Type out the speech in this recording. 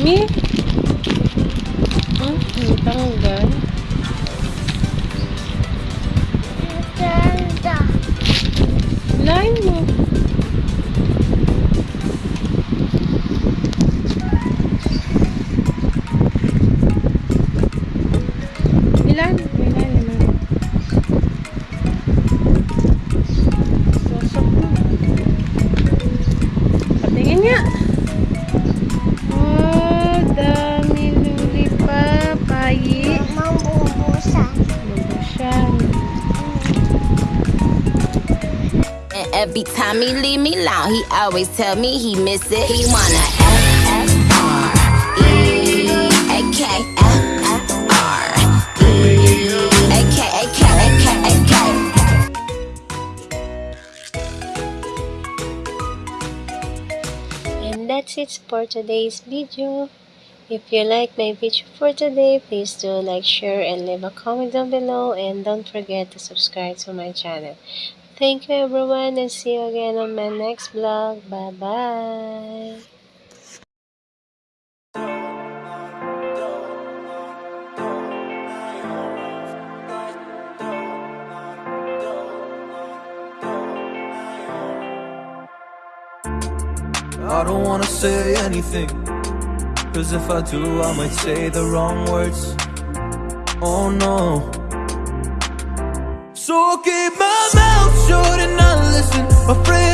dami. Hmm, natanggal. Ganda. Lain mo. Ilan? Every time he leave me alone, he always tell me he miss it. He wanna E E. And that's it for today's video. If you like my video for today, please do like, share, and leave a comment down below. And don't forget to subscribe to my channel. Thank you everyone and see you again on my next vlog. Bye-bye! I don't wanna say anything. Cause if I do, I might say the wrong words. Oh no. So keep my mouth not listen. Afraid